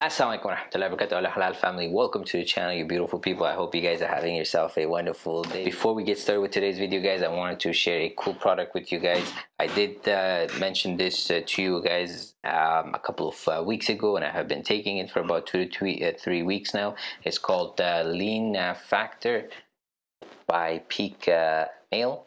Assalamualaikum warahmatullahi wabarakatuh. Halal family. Welcome to the channel you beautiful people. I hope you guys are having yourself a wonderful day. Before we get started with today's video guys I wanted to share a cool product with you guys. I did uh, mention this uh, to you guys um, a couple of uh, weeks ago and I have been taking it for about two to three, uh, three weeks now. It's called uh, lean uh, factor by peak male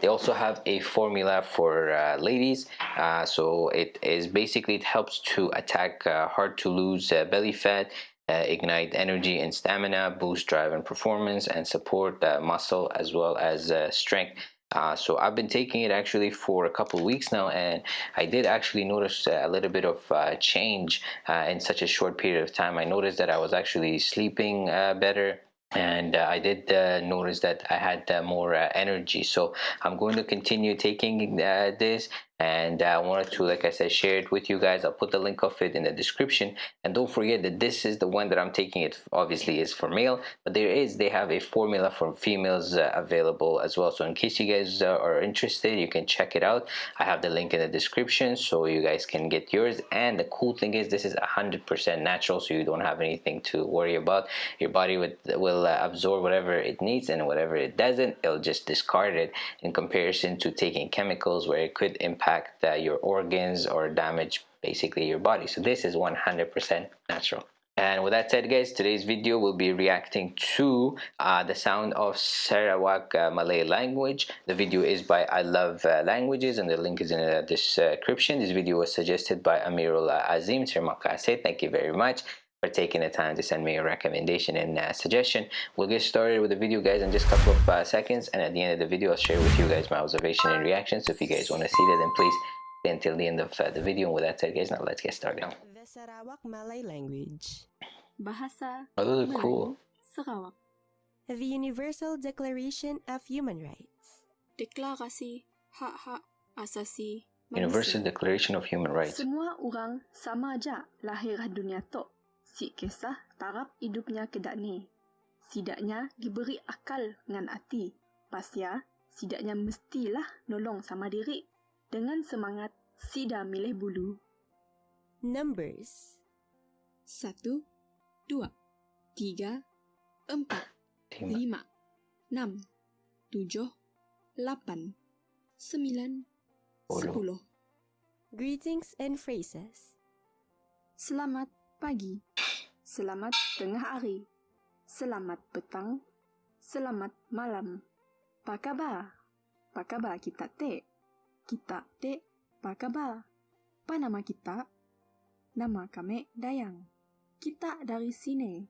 they also have a formula for uh, ladies. Uh, so it is basically it helps to attack uh, hard to lose uh, belly fat uh, ignite energy and stamina boost drive and performance and support uh, muscle as well as strength. Uh, so I've been taking it actually for a couple weeks now and I did actually notice a little bit of uh, change uh, in such a short period of time. I noticed that I was actually sleeping better and uh, I did uh, notice that I had uh, more energy. So I'm going to continue taking this and I wanted to like I said share it with you guys. I'll put the link of it in the description. And don't forget that this is the one that I'm taking it obviously is for male but there is they have a formula for females uh, available as well. So in case you guys uh, are interested you can check it out. I have the link in the description so you guys can get yours. And the cool thing is this is 100% natural so you don't have anything to worry about. Your body would, will uh, absorb whatever it needs and whatever it doesn't it'll just discard it in comparison to taking chemicals where it could impact impact uh, your organs or damage basically your body. So this is 100% natural. And with that said guys today's video will be reacting to uh, the sound of Sarawak uh, Malay language. The video is by I love uh, languages and the link is in the description. This video was suggested by Amirul Azim. Terima kasih thank you very much for taking the time to send me a recommendation and uh, suggestion. We'll get started with the video guys in just a couple of uh, seconds and at the end of the video I'll share with you guys my observation and reaction so if you guys want to see that then please stay until the end of uh, the video. And with that said guys now let's get started. The Sarawak Malay language. Bahasa Oh those are cool. Sarawak. The Universal Declaration of Human Rights. Deklarasi Hak-Hak Asasi Universal Declaration of Human Rights. Semua orang sama aja lahir dunia tu si kisah tarap hidupnya kedak ni. Sidaknya diberi akal dengan hati. Pasya, sidaknya mestilah nolong sama diri. Dengan semangat, sida milih bulu. Numbers Satu, dua, tiga, empat, Lima. enam, tujuh, lapan, sembilan, sepuluh. Greetings and phrases Selamat pagi. Selamat tengah hari. Selamat petang. Selamat malam. Apa khabar? Apa khabar kita te? Kita te, apa khabar? Apa nama kita? Nama kami Dayang. Kita dari sini.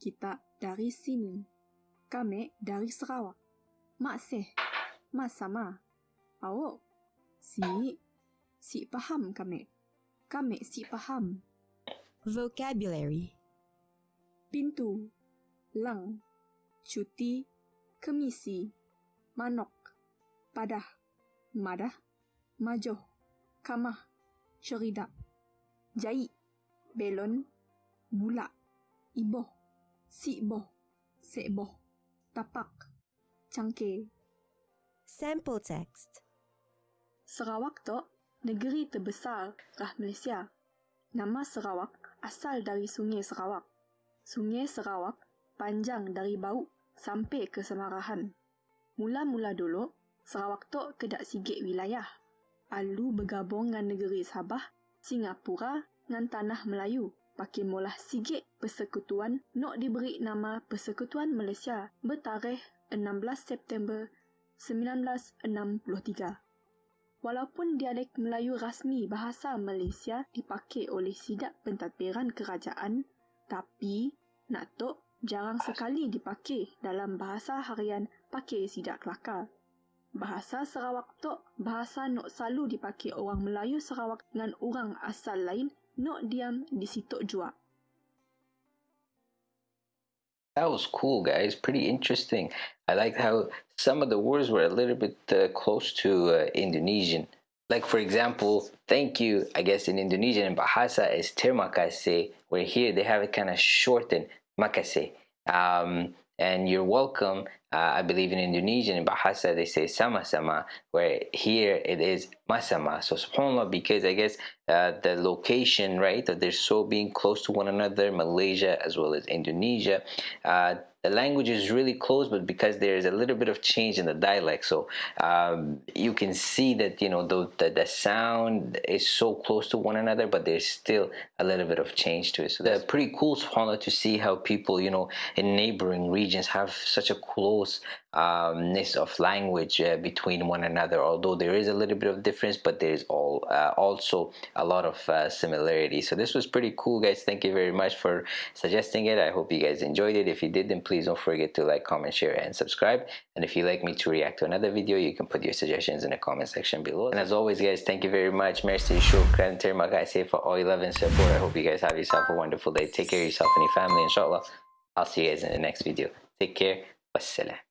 Kita dari sini. Kami dari Sarawak. Maksih. Mas sama. Awak. Si. Si paham kami. Kami si paham. Vocabulary pintu, lang, cuti, kemisi, manok, padah, madah, majoh, kamah, cerida, jahit, belon, bulak, iboh, siboh, seboh, tapak, cangkir. Sample text Sarawak tu negeri terbesar rah Malaysia. Nama Sarawak asal dari Sungai Sarawak. Sungai Sarawak panjang dari Bauk sampai ke Semarahan. Mula-mula dulu, Sarawak tu kedak sigit wilayah. Alu bergabung dengan negeri Sabah, Singapura dengan Tanah Melayu. Pakai molah sigit persekutuan nak diberi nama Persekutuan Malaysia bertarikh 16 September 1963. Walaupun dialek Melayu rasmi bahasa Malaysia dipakai oleh sidak pentadbiran kerajaan, tapi nak tok jarang sekali dipakai dalam bahasa harian pakai sidak kelakar. Bahasa Sarawak tok bahasa nok selalu dipakai orang Melayu Sarawak dengan orang asal lain nok diam di situ jua. That was cool, guys. Pretty interesting. I like how some of the words were a little bit uh, close to uh, Indonesian. Like, for example, thank you, I guess in Indonesian and Bahasa is terima kasih, where here they have it kind of shortened, makasih. Um, and you're welcome uh, I believe in Indonesian in Bahasa they say sama sama where here it is masama so subhanallah because I guess uh, the location right that they're so being close to one another Malaysia as well as Indonesia uh, the language is really close but because there's a little bit of change in the dialect. So um, you can see that you know the, the, the sound is so close to one another but there's still a little bit of change to it. So that's pretty cool subhanallah to see how people you know in neighboring regions have such a close umness of language uh, between one another although there is a little bit of difference but there's all uh, also a lot of uh, similarity so this was pretty cool guys. Thank you very much for suggesting it. I hope you guys enjoyed it. If you did then please don't forget to like comment share and subscribe. And if you like me to react to another video you can put your suggestions in the comment section below. And as always guys thank you very much. Merci shukran terima kasih for all your love and support. I hope you guys have yourself a wonderful day. Take care of yourself and your family inshallah. I'll see you guys in the next video. Take care والسلام.